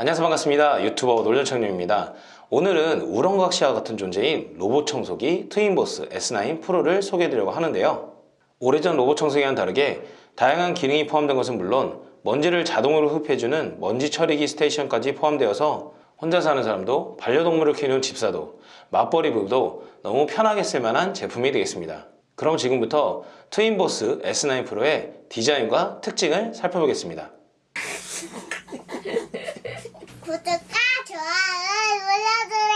안녕하세요. 반갑습니다. 유튜버 놀전청룡입니다. 오늘은 우렁각시와 같은 존재인 로봇 청소기 트윈보스 S9 프로를 소개해드리려고 하는데요. 오래전 로봇 청소기와는 다르게 다양한 기능이 포함된 것은 물론 먼지를 자동으로 흡입해주는 먼지 처리기 station까지 포함되어서 혼자 사는 사람도 반려동물을 키우는 집사도 맞벌이 부부도 너무 편하게 쓸만한 제품이 되겠습니다. 그럼 지금부터 트윈보스 S9 프로의 디자인과 특징을 살펴보겠습니다 구독과 좋아요 눌러주세요.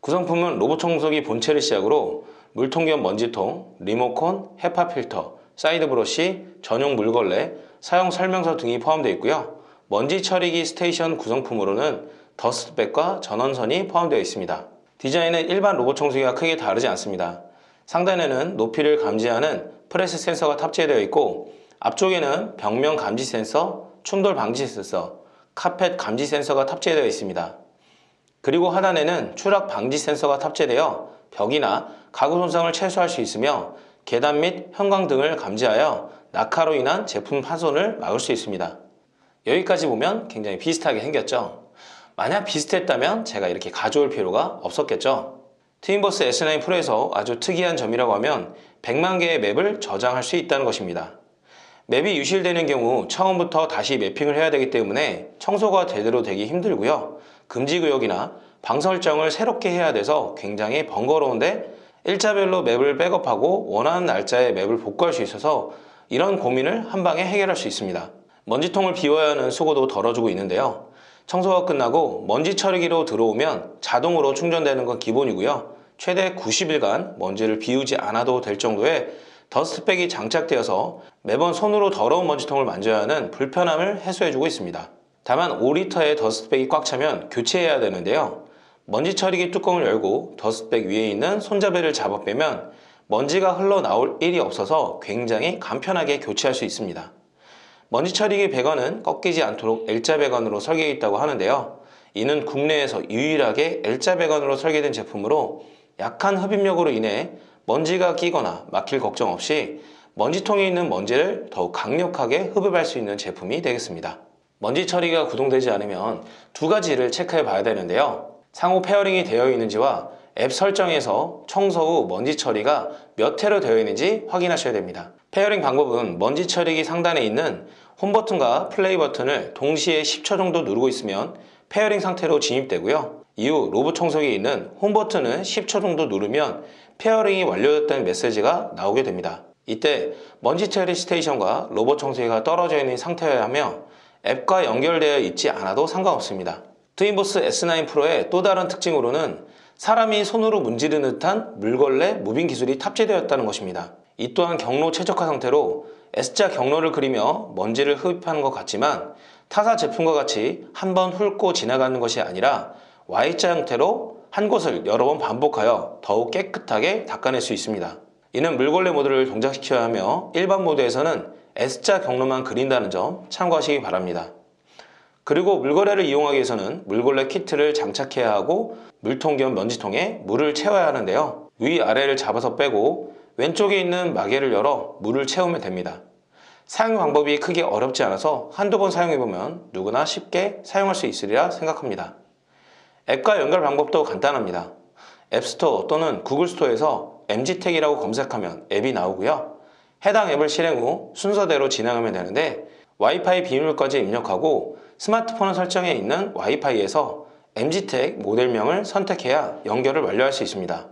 구성품은 로봇 청소기 본체를 시작으로 물통 겸 먼지통, 리모컨, HEPA 필터, 사이드 브러쉬, 전용 물걸레, 사용 설명서 등이 포함되어 있고요. 먼지 처리기 스테이션 구성품으로는 dust bag과 전원선이 포함되어 있습니다. 디자인은 일반 로봇 청소기와 크게 다르지 않습니다. 상단에는 높이를 감지하는 프레스 센서가 탑재되어 있고 앞쪽에는 벽면 감지 센서, 충돌 방지 센서, 카펫 감지 센서가 탑재되어 있습니다. 그리고 하단에는 추락 방지 센서가 탑재되어 벽이나 가구 손상을 최소화할 수 있으며 계단 및 현관 등을 감지하여 낙하로 인한 제품 파손을 막을 수 있습니다. 여기까지 보면 굉장히 비슷하게 생겼죠. 만약 비슷했다면 제가 이렇게 가져올 필요가 없었겠죠. 트윈보스 S9 프로에서 아주 특이한 점이라고 하면 100만 개의 맵을 저장할 수 있다는 것입니다. 맵이 유실되는 경우 처음부터 다시 매핑을 해야 되기 때문에 청소가 제대로 되기 힘들고요. 금지구역이나 방 설정을 새롭게 해야 돼서 굉장히 번거로운데 일자별로 맵을 백업하고 원하는 날짜에 맵을 복구할 수 있어서 이런 고민을 한 방에 해결할 수 있습니다. 먼지통을 비워야 하는 수고도 덜어주고 있는데요. 청소가 끝나고 먼지 처리기로 들어오면 자동으로 충전되는 건 기본이고요. 최대 90일간 먼지를 비우지 않아도 될 정도의 dust bag이 장착되어서 매번 손으로 더러운 먼지통을 만져야 하는 불편함을 해소해주고 있습니다. 다만 5리터의 dust bag이 꽉 차면 교체해야 되는데요. 먼지 처리기 뚜껑을 열고 dust bag 위에 있는 손잡이를 잡아 빼면 먼지가 흘러나올 일이 없어서 굉장히 간편하게 교체할 수 있습니다. 먼지 처리기 배관은 꺾이지 않도록 L자 배관으로 설계되어 있다고 하는데요. 이는 국내에서 유일하게 L자 배관으로 설계된 제품으로 약한 흡입력으로 인해 먼지가 끼거나 막힐 걱정 없이 먼지통에 있는 먼지를 더욱 강력하게 흡입할 수 있는 제품이 되겠습니다. 먼지 처리가 구동되지 않으면 두 가지를 체크해 봐야 되는데요. 상호 pairing이 되어 있는지와 앱 설정에서 청소 후 먼지 처리가 몇 회로 되어 있는지 확인하셔야 됩니다. pairing 방법은 먼지 처리기 상단에 있는 홈 버튼과 플레이 버튼을 동시에 10초 정도 누르고 있으면 pairing 상태로 진입되고요. 이후 로봇 청소기에 있는 홈 버튼을 10초 정도 누르면 pairing이 완료됐다는 메시지가 나오게 됩니다. 이때 먼지 처리 스테이션과 로봇 청소기가 떨어져 있는 상태여야 하며 앱과 연결되어 있지 않아도 상관없습니다. 트윈보스 S9 프로의 또 다른 특징으로는 사람이 손으로 문지르는 듯한 물걸레 moving 기술이 탑재되었다는 것입니다. 이 또한 경로 최적화 상태로 S자 경로를 그리며 먼지를 흡입하는 것 같지만 타사 제품과 같이 한 번 훑고 지나가는 것이 아니라 Y자 형태로 한 곳을 여러 번 반복하여 더욱 깨끗하게 닦아낼 수 있습니다. 이는 물걸레 모드를 동작시켜야 하며 일반 모드에서는 S자 경로만 그린다는 점 참고하시기 바랍니다. 그리고 물걸레를 이용하기 위해서는 물걸레 키트를 장착해야 하고 물통 겸 먼지통에 물을 채워야 하는데요. 위아래를 잡아서 빼고 왼쪽에 있는 마개를 열어 물을 채우면 됩니다. 사용 방법이 크게 어렵지 않아서 한두 번 사용해보면 누구나 쉽게 사용할 수 있으리라 생각합니다. 앱과 연결 방법도 간단합니다. 앱스토어 또는 구글 스토어에서 MG택이라고 검색하면 앱이 나오고요. 해당 앱을 실행 후 순서대로 진행하면 되는데 와이파이 비밀까지 입력하고 스마트폰 설정에 있는 와이파이에서 MG택 모델명을 선택해야 연결을 완료할 수 있습니다.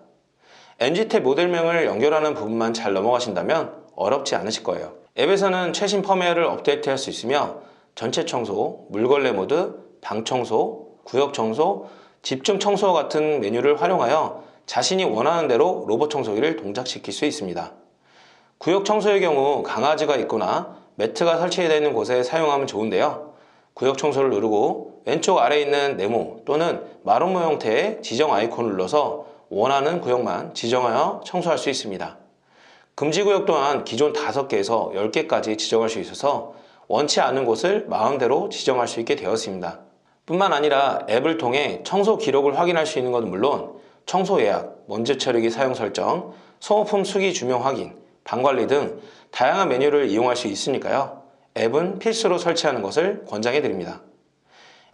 MG택 모델명을 연결하는 부분만 잘 넘어가신다면 어렵지 않으실 거예요. 앱에서는 최신 펌웨어를 업데이트할 수 있으며 전체 청소, 물걸레 모드, 방 청소, 구역 청소, 집중 청소 같은 메뉴를 활용하여 자신이 원하는 대로 로봇 청소기를 동작시킬 수 있습니다. 구역 청소의 경우 강아지가 있거나 매트가 설치되어 있는 곳에 사용하면 좋은데요. 구역 청소를 누르고 왼쪽 아래에 있는 네모 또는 마름모 형태의 지정 아이콘을 눌러서 원하는 구역만 지정하여 청소할 수 있습니다. 금지 구역 또한 기존 5개에서 10개까지 지정할 수 있어서 원치 않은 곳을 마음대로 지정할 수 있게 되었습니다. 뿐만 아니라 앱을 통해 청소 기록을 확인할 수 있는 것은 물론 청소 예약, 먼지 처리기 사용 설정, 소모품 수기 주명 확인, 방관리 등 다양한 메뉴를 이용할 수 있으니까요. 앱은 필수로 설치하는 것을 권장해 드립니다.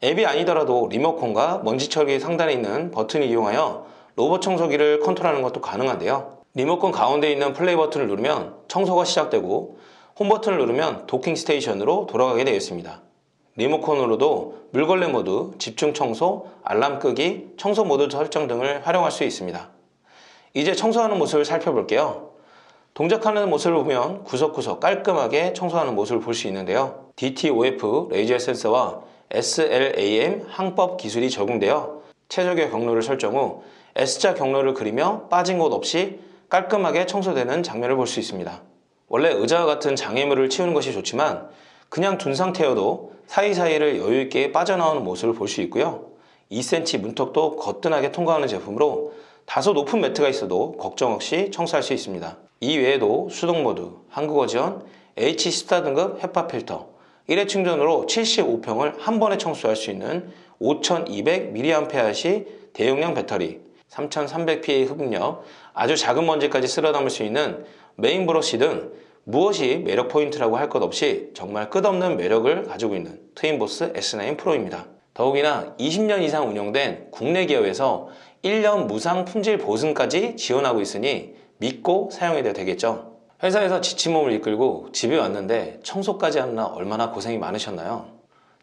앱이 아니더라도 리모컨과 먼지 처리 상단에 있는 버튼을 이용하여 로봇 청소기를 컨트롤하는 것도 가능한데요. 리모컨 가운데 있는 플레이 버튼을 누르면 청소가 시작되고 홈 버튼을 누르면 도킹 스테이션으로 돌아가게 되어 있습니다. 리모컨으로도 물걸레 모드, 집중 청소, 알람 끄기, 청소 모드 설정 등을 활용할 수 있습니다. 이제 청소하는 모습을 살펴볼게요. 동작하는 모습을 보면 구석구석 깔끔하게 청소하는 모습을 볼 수 있는데요. DTOF 레이저 센서와 SLAM 항법 기술이 적용되어 최적의 경로를 설정 후 S자 경로를 그리며 빠진 곳 없이 깔끔하게 청소되는 장면을 볼 수 있습니다. 원래 의자와 같은 장애물을 치우는 것이 좋지만 그냥 둔 상태여도 사이사이를 여유있게 빠져나오는 모습을 볼 수 있고요. 2cm 문턱도 거뜬하게 통과하는 제품으로 다소 높은 매트가 있어도 걱정 없이 청소할 수 있습니다. 이 외에도 수동 모드, 한국어 지원, H14 등급 HEPA 필터, 1회 충전으로 75평을 한 번에 청소할 수 있는 5200mAh시 대용량 배터리, 3300Pa 흡입력, 아주 작은 먼지까지 쓸어 담을 수 있는 메인 브러쉬 등 무엇이 매력 포인트라고 할 것 없이 정말 끝없는 매력을 가지고 있는 트윈보스 S9 프로입니다. 더욱이나 20년 이상 운영된 국내 기업에서 1년 무상 품질 보증까지 지원하고 있으니 믿고 사용해도 되겠죠. 회사에서 지친 몸을 이끌고 집에 왔는데 청소까지 하느라 얼마나 고생이 많으셨나요?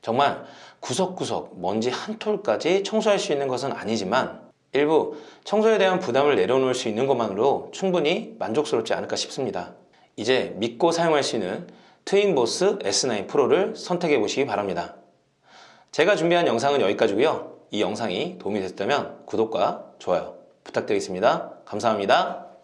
정말 구석구석 먼지 한 톨까지 청소할 수 있는 것은 아니지만 일부 청소에 대한 부담을 내려놓을 수 있는 것만으로 충분히 만족스럽지 않을까 싶습니다. 이제 믿고 사용할 수 있는 트윈보스 S9 프로를 선택해 보시기 바랍니다. 제가 준비한 영상은 여기까지고요. 이 영상이 도움이 됐다면 구독과 좋아요 부탁드리겠습니다. 감사합니다.